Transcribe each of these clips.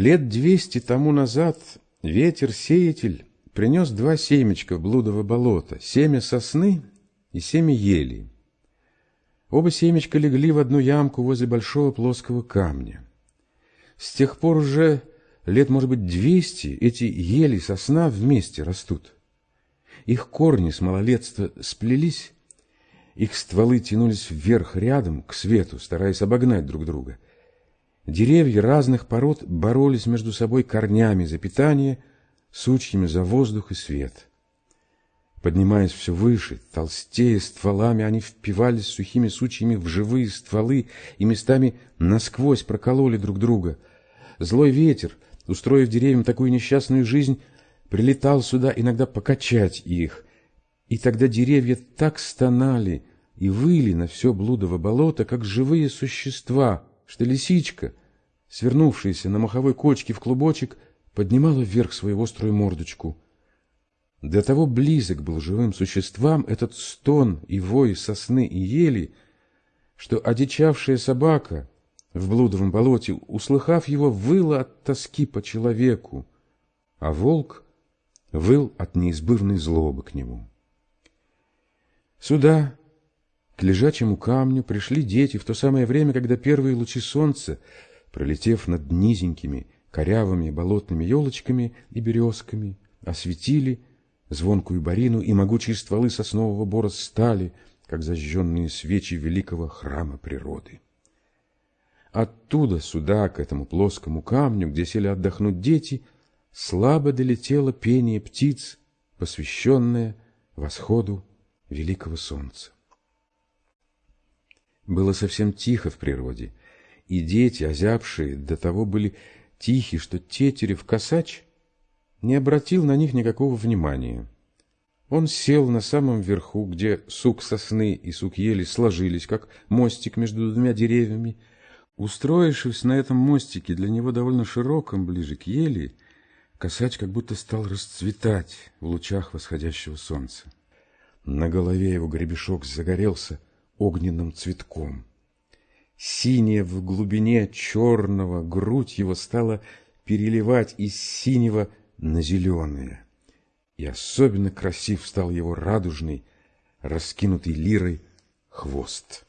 Лет двести тому назад ветер-сеятель принес два семечка в блудово болото, семя сосны и семя ели. Оба семечка легли в одну ямку возле большого плоского камня. С тех пор уже лет, может быть, двести эти ели сосна вместе растут. Их корни с малолетства сплелись, их стволы тянулись вверх рядом, к свету, стараясь обогнать друг друга. Деревья разных пород боролись между собой корнями за питание, сучьями за воздух и свет. Поднимаясь все выше, толстее стволами, они впивались сухими сучьями в живые стволы и местами насквозь прокололи друг друга. Злой ветер, устроив деревьям такую несчастную жизнь, прилетал сюда иногда покачать их, и тогда деревья так стонали и выли на все блудово болото, как живые существа, что лисичка, свернувшаяся на маховой кочке в клубочек, поднимала вверх свою острую мордочку — до того близок был живым существам этот стон и вой сосны и ели, что одичавшая собака в блудовом болоте, услыхав его, выла от тоски по человеку, а волк выл от неизбывной злобы к нему. Сюда, к лежачему камню, пришли дети в то самое время, когда первые лучи солнца, пролетев над низенькими, корявыми болотными елочками и березками, осветили Звонкую барину и могучие стволы соснового бора стали, как зажженные свечи великого храма природы. Оттуда сюда, к этому плоскому камню, где сели отдохнуть дети, слабо долетело пение птиц, посвященное восходу великого солнца. Было совсем тихо в природе, и дети, озябшие, до того были тихи, что тетерев косач не обратил на них никакого внимания. Он сел на самом верху, где сук сосны и сук ели сложились, как мостик между двумя деревьями. Устроившись на этом мостике, для него довольно широком, ближе к ели, косач как будто стал расцветать в лучах восходящего солнца. На голове его гребешок загорелся огненным цветком. Синяя в глубине черного грудь его стала переливать из синего на зеленое. И особенно красив стал его радужный, раскинутый лирой хвост.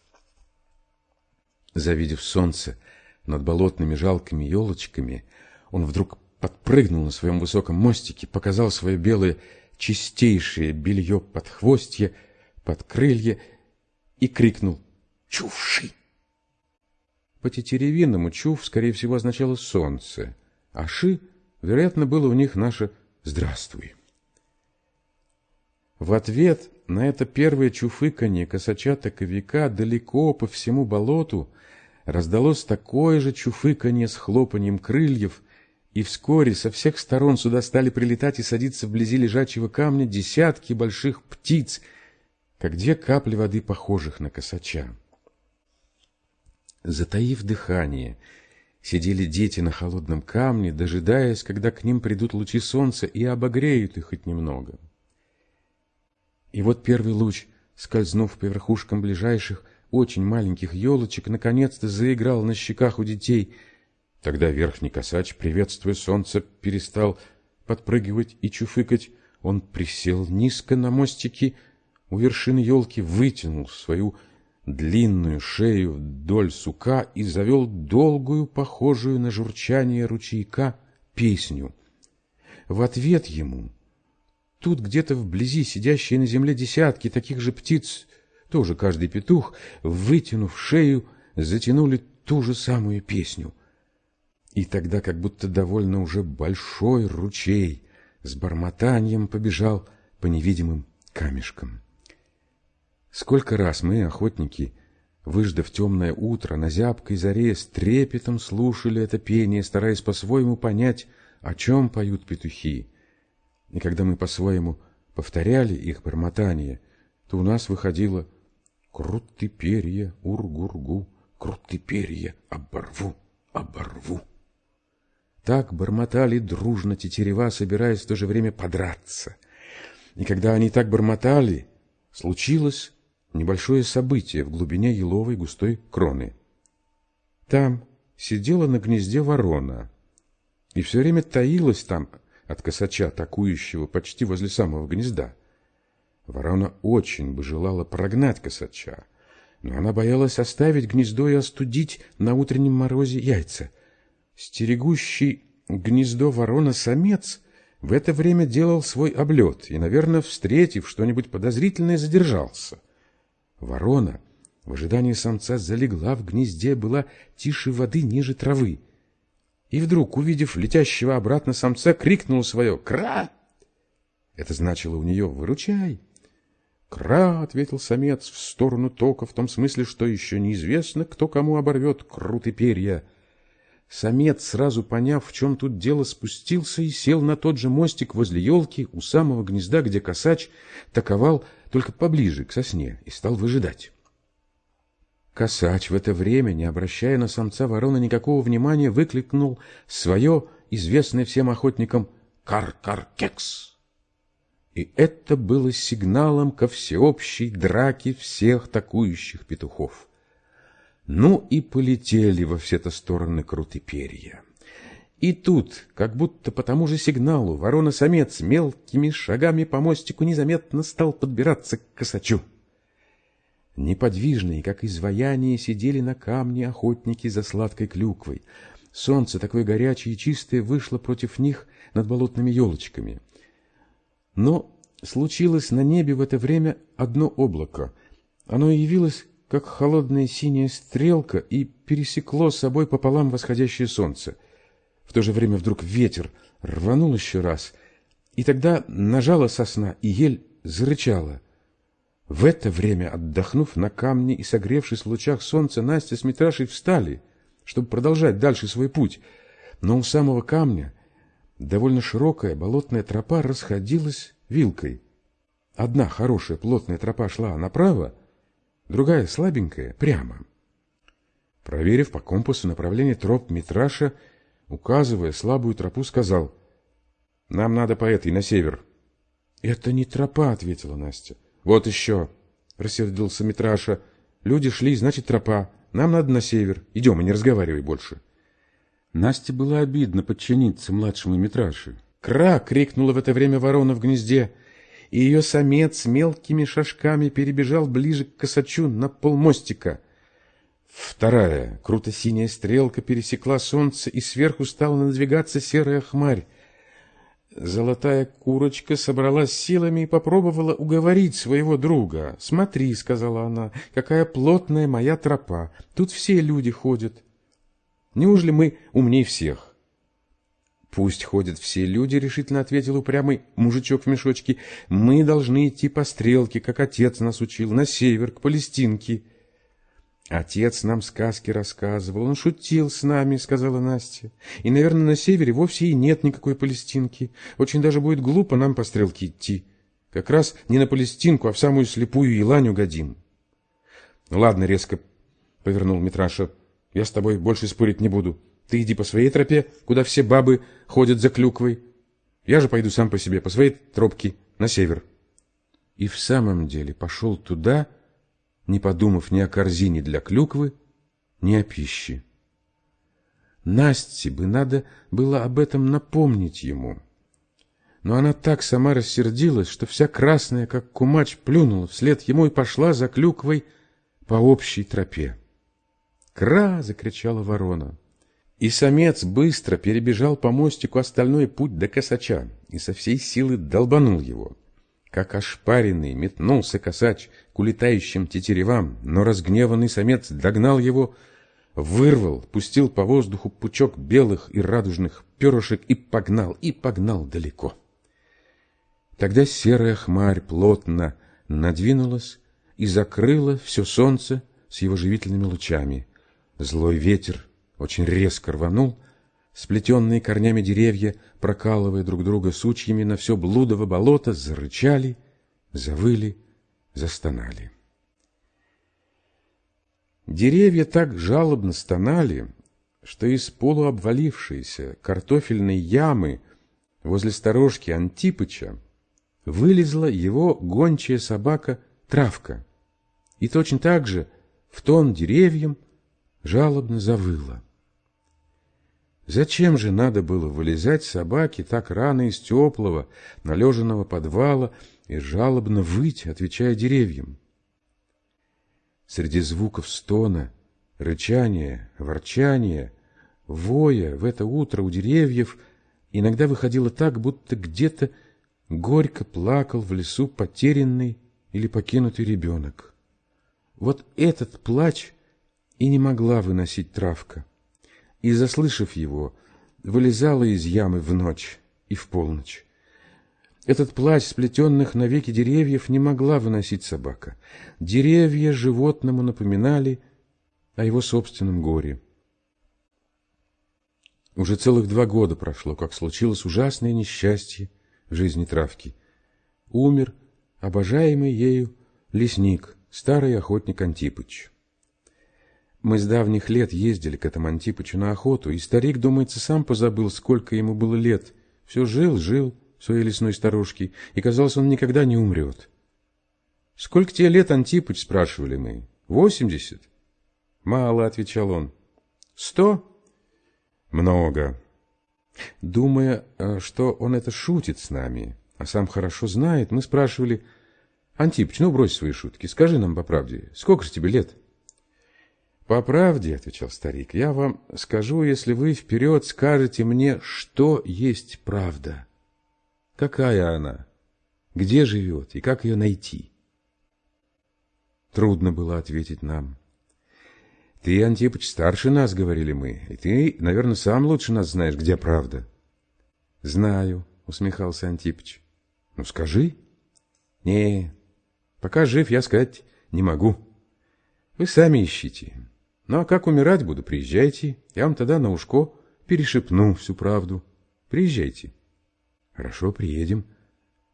Завидев солнце над болотными жалкими елочками, он вдруг подпрыгнул на своем высоком мостике, показал свое белое чистейшее белье под хвостье, под крылья и крикнул «Чувши!». По тетеревинному «чув» скорее всего означало «солнце», а «ши» Вероятно, было у них наше «здравствуй». В ответ на это первое чуфыканье косача-таковика далеко по всему болоту раздалось такое же чуфыканье с хлопанием крыльев, и вскоре со всех сторон сюда стали прилетать и садиться вблизи лежачего камня десятки больших птиц, как две капли воды, похожих на косача. Затаив дыхание — Сидели дети на холодном камне, дожидаясь, когда к ним придут лучи солнца и обогреют их хоть немного. И вот первый луч, скользнув по верхушкам ближайших, очень маленьких елочек, наконец-то заиграл на щеках у детей. Тогда верхний косач, приветствуя солнце, перестал подпрыгивать и чуфыкать. Он присел низко на мостике у вершины елки, вытянул свою длинную шею вдоль сука и завел долгую, похожую на журчание ручейка, песню. В ответ ему тут где-то вблизи сидящие на земле десятки таких же птиц, тоже каждый петух, вытянув шею, затянули ту же самую песню. И тогда как будто довольно уже большой ручей с бормотанием побежал по невидимым камешкам. Сколько раз мы, охотники, выждав темное утро, на зябкой заре с трепетом слушали это пение, стараясь по-своему понять, о чем поют петухи. И когда мы по-своему повторяли их бормотание, то у нас выходило «Крут перья, ур-гур-гу, крут перья, оборву, оборву». Так бормотали дружно тетерева, собираясь в то же время подраться. И когда они так бормотали, случилось небольшое событие в глубине еловой густой кроны. Там сидела на гнезде ворона и все время таилась там от косача, атакующего почти возле самого гнезда. Ворона очень бы желала прогнать косача, но она боялась оставить гнездо и остудить на утреннем морозе яйца. Стерегущий гнездо ворона-самец в это время делал свой облет и, наверное, встретив что-нибудь подозрительное, задержался. Ворона в ожидании самца залегла в гнезде, была тише воды ниже травы. И вдруг, увидев летящего обратно самца, крикнула свое «Кра!». Это значило у нее «Выручай!». «Кра!» — ответил самец в сторону тока, в том смысле, что еще неизвестно, кто кому оборвет круты перья. Самец, сразу поняв, в чем тут дело, спустился и сел на тот же мостик возле елки у самого гнезда, где косач таковал только поближе к сосне и стал выжидать. Косач в это время, не обращая на самца ворона никакого внимания, выкликнул свое, известное всем охотникам, «Кар-кар-кекс!» И это было сигналом ко всеобщей драке всех такующих петухов. Ну и полетели во все-то стороны круты перья. И тут, как будто по тому же сигналу, ворона-самец мелкими шагами по мостику незаметно стал подбираться к косачу. Неподвижные, как изваяние, сидели на камне охотники за сладкой клюквой. Солнце, такое горячее и чистое, вышло против них над болотными елочками. Но случилось на небе в это время одно облако. Оно явилось, как холодная синяя стрелка, и пересекло собой пополам восходящее солнце. В то же время вдруг ветер рванул еще раз, и тогда нажала сосна, и ель зарычала. В это время, отдохнув на камне и согревшись в лучах солнца, Настя с Митрашей встали, чтобы продолжать дальше свой путь. Но у самого камня довольно широкая болотная тропа расходилась вилкой. Одна хорошая плотная тропа шла направо, другая слабенькая прямо. Проверив по компасу направление троп, Митраша, указывая слабую тропу, сказал, «Нам надо по этой, на север». «Это не тропа», — ответила Настя. «Вот еще», — рассердился Митраша. «Люди шли, значит, тропа. Нам надо на север. Идем и не разговаривай больше». Насте было обидно подчиниться младшему Митраше. «Кра!» — крикнула в это время ворона в гнезде, и ее самец мелкими шажками перебежал ближе к косачу на полмостика. Вторая, круто-синяя стрелка пересекла солнце, и сверху стала надвигаться серая хмарь. Золотая курочка собралась силами и попробовала уговорить своего друга. «Смотри», — сказала она, — «какая плотная моя тропа. Тут все люди ходят». Неужели мы умней всех? Пусть ходят все люди, решительно ответил упрямый мужичок в мешочке. Мы должны идти по стрелке, как отец нас учил, на север, к Палестинке. Отец нам сказки рассказывал, он шутил с нами, сказала Настя. И, наверное, на севере вовсе и нет никакой Палестинки. Очень даже будет глупо нам по стрелке идти. Как раз не на Палестинку, а в самую слепую елань угодим. Ну, ладно, резко повернул Митраша я с тобой больше спорить не буду. Ты иди по своей тропе, куда все бабы ходят за клюквой. Я же пойду сам по себе, по своей тропке, на север. И в самом деле пошел туда, не подумав ни о корзине для клюквы, ни о пище. Насте бы надо было об этом напомнить ему. Но она так сама рассердилась, что вся красная, как кумач, плюнула вслед ему и пошла за клюквой по общей тропе. «Кра!» — закричала ворона. И самец быстро перебежал по мостику остальной путь до косача и со всей силы долбанул его. Как ошпаренный метнулся косач к улетающим тетеревам, но разгневанный самец догнал его, вырвал, пустил по воздуху пучок белых и радужных перышек и погнал, и погнал далеко. Тогда серая хмарь плотно надвинулась и закрыла все солнце с его живительными лучами — Злой ветер очень резко рванул, сплетенные корнями деревья, прокалывая друг друга сучьями на все блудово болото, зарычали, завыли, застонали. Деревья так жалобно стонали, что из полуобвалившейся картофельной ямы возле сторожки Антипыча вылезла его гончая собака Травка. И точно так же в тон деревьям жалобно завыла. Зачем же надо было вылезать собаке так рано из теплого, належенного подвала и жалобно выть, отвечая деревьям? Среди звуков стона, рычания, ворчания, воя в это утро у деревьев иногда выходило так, будто где-то горько плакал в лесу потерянный или покинутый ребенок. Вот этот плач и не могла выносить травка и, заслышав его, вылезала из ямы в ночь и в полночь. Этот плач сплетенных навеки деревьев не могла выносить собака. Деревья животному напоминали о его собственном горе. Уже целых два года прошло, как случилось ужасное несчастье в жизни травки. Умер обожаемый ею лесник, старый охотник Антипыч. Мы с давних лет ездили к этому Антипычу на охоту, и старик, думается, сам позабыл, сколько ему было лет. Все жил, жил в своей лесной старушке, и, казалось, он никогда не умрет. «Сколько тебе лет, Антипыч?» – спрашивали мы. «Восемьдесят?» «Мало», – отвечал он. «Сто?» «Много». Думая, э, что он это шутит с нами, а сам хорошо знает, мы спрашивали, «Антипыч, ну брось свои шутки, скажи нам по правде, сколько же тебе лет?» «По правде, — отвечал старик, — я вам скажу, если вы вперед скажете мне, что есть правда. Какая она? Где живет и как ее найти?» Трудно было ответить нам. «Ты, Антипыч, старше нас, — говорили мы, — и ты, наверное, сам лучше нас знаешь, где правда». «Знаю, — усмехался Антипыч. Ну, скажи». «Не, пока жив, я сказать не могу. Вы сами ищите». Ну, а как умирать буду, приезжайте. Я вам тогда на ушко перешепну всю правду. Приезжайте. Хорошо, приедем.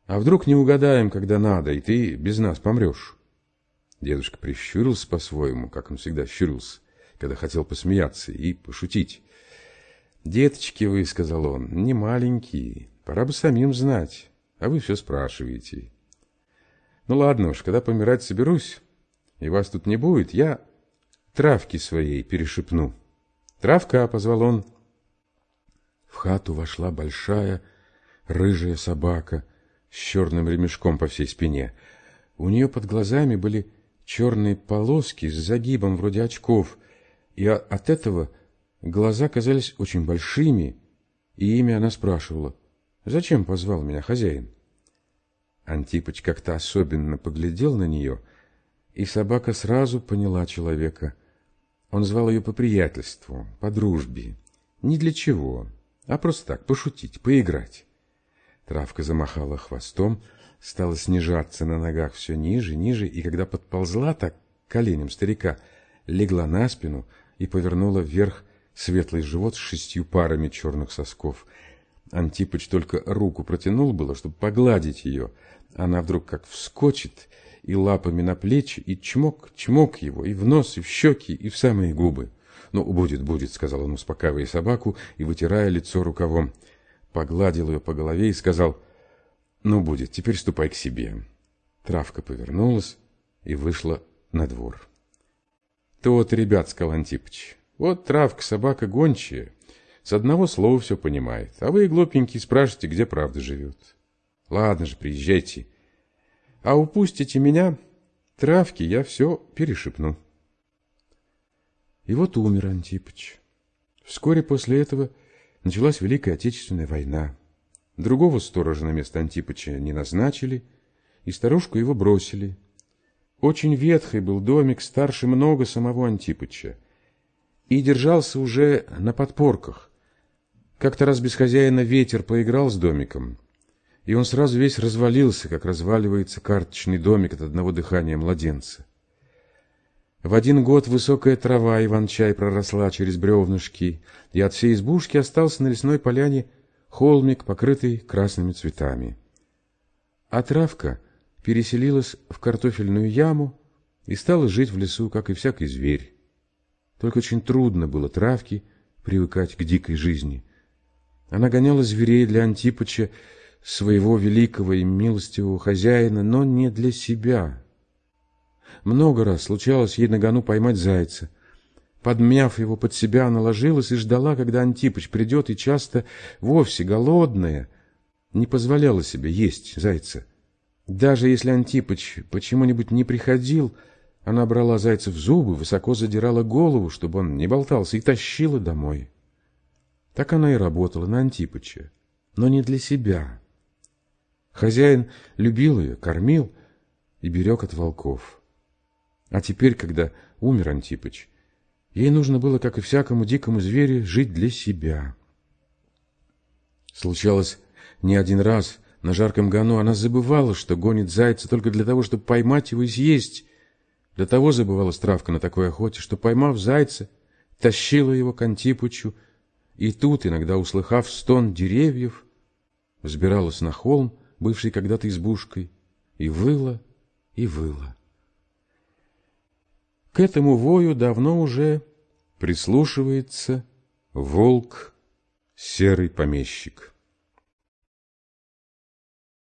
А вдруг не угадаем, когда надо, и ты без нас помрешь? Дедушка прищурился по-своему, как он всегда щурился, когда хотел посмеяться и пошутить. «Деточки вы, — сказал он, — не маленькие, пора бы самим знать, а вы все спрашиваете. Ну ладно уж, когда помирать соберусь, и вас тут не будет, я травки своей перешепну. «Травка!» — позвал он. В хату вошла большая рыжая собака с черным ремешком по всей спине. У нее под глазами были черные полоски с загибом вроде очков, и от этого глаза казались очень большими, и имя она спрашивала. «Зачем позвал меня хозяин?» Антипыч как-то особенно поглядел на нее, и собака сразу поняла человека — он звал ее по приятельству, по дружбе. Ни для чего, а просто так, пошутить, поиграть. Травка замахала хвостом, стала снижаться на ногах все ниже, ниже, и когда подползла так к коленям старика, легла на спину и повернула вверх светлый живот с шестью парами черных сосков. Антипыч только руку протянул было, чтобы погладить ее. Она вдруг как вскочит и лапами на плечи, и чмок, чмок его, и в нос, и в щеки, и в самые губы. «Ну, будет, будет», — сказал он, успокаивая собаку и вытирая лицо рукавом. Погладил ее по голове и сказал, «Ну, будет, теперь ступай к себе». Травка повернулась и вышла на двор. «То-то, ребят», — сказал Антипыч, — «вот травка, собака гончая, с одного слова все понимает, а вы, глупенькие, спрашиваете, где правда живет. Ладно же, приезжайте». А упустите меня, травки я все перешепну. И вот умер Антипыч. Вскоре после этого началась Великая Отечественная война. Другого сторожа на место Антипыча не назначили, и старушку его бросили. Очень ветхий был домик, старше много самого Антипыча, и держался уже на подпорках. Как-то раз без хозяина ветер поиграл с домиком, и он сразу весь развалился, как разваливается карточный домик от одного дыхания младенца. В один год высокая трава Иван-чай проросла через бревнышки, и от всей избушки остался на лесной поляне холмик, покрытый красными цветами. А травка переселилась в картофельную яму и стала жить в лесу, как и всякий зверь. Только очень трудно было травке привыкать к дикой жизни. Она гоняла зверей для Антипыча своего великого и милостивого хозяина, но не для себя. Много раз случалось ей на гону поймать зайца, Подмяв его под себя, она ложилась и ждала, когда Антипыч придет, и часто, вовсе голодная, не позволяла себе есть зайца. Даже если Антипыч почему-нибудь не приходил, она брала зайца в зубы, высоко задирала голову, чтобы он не болтался, и тащила домой. Так она и работала на Антипыча, но не для себя. Хозяин любил ее, кормил и берег от волков. А теперь, когда умер Антипыч, ей нужно было, как и всякому дикому зверю, жить для себя. Случалось не один раз на жарком гону она забывала, что гонит зайца только для того, чтобы поймать его и съесть. Для того забывала Стравка на такой охоте, что, поймав зайца, тащила его к Антипычу, и тут, иногда услыхав стон деревьев, взбиралась на холм, бывший когда-то избушкой, и выла, и выла. К этому вою давно уже прислушивается волк серый помещик.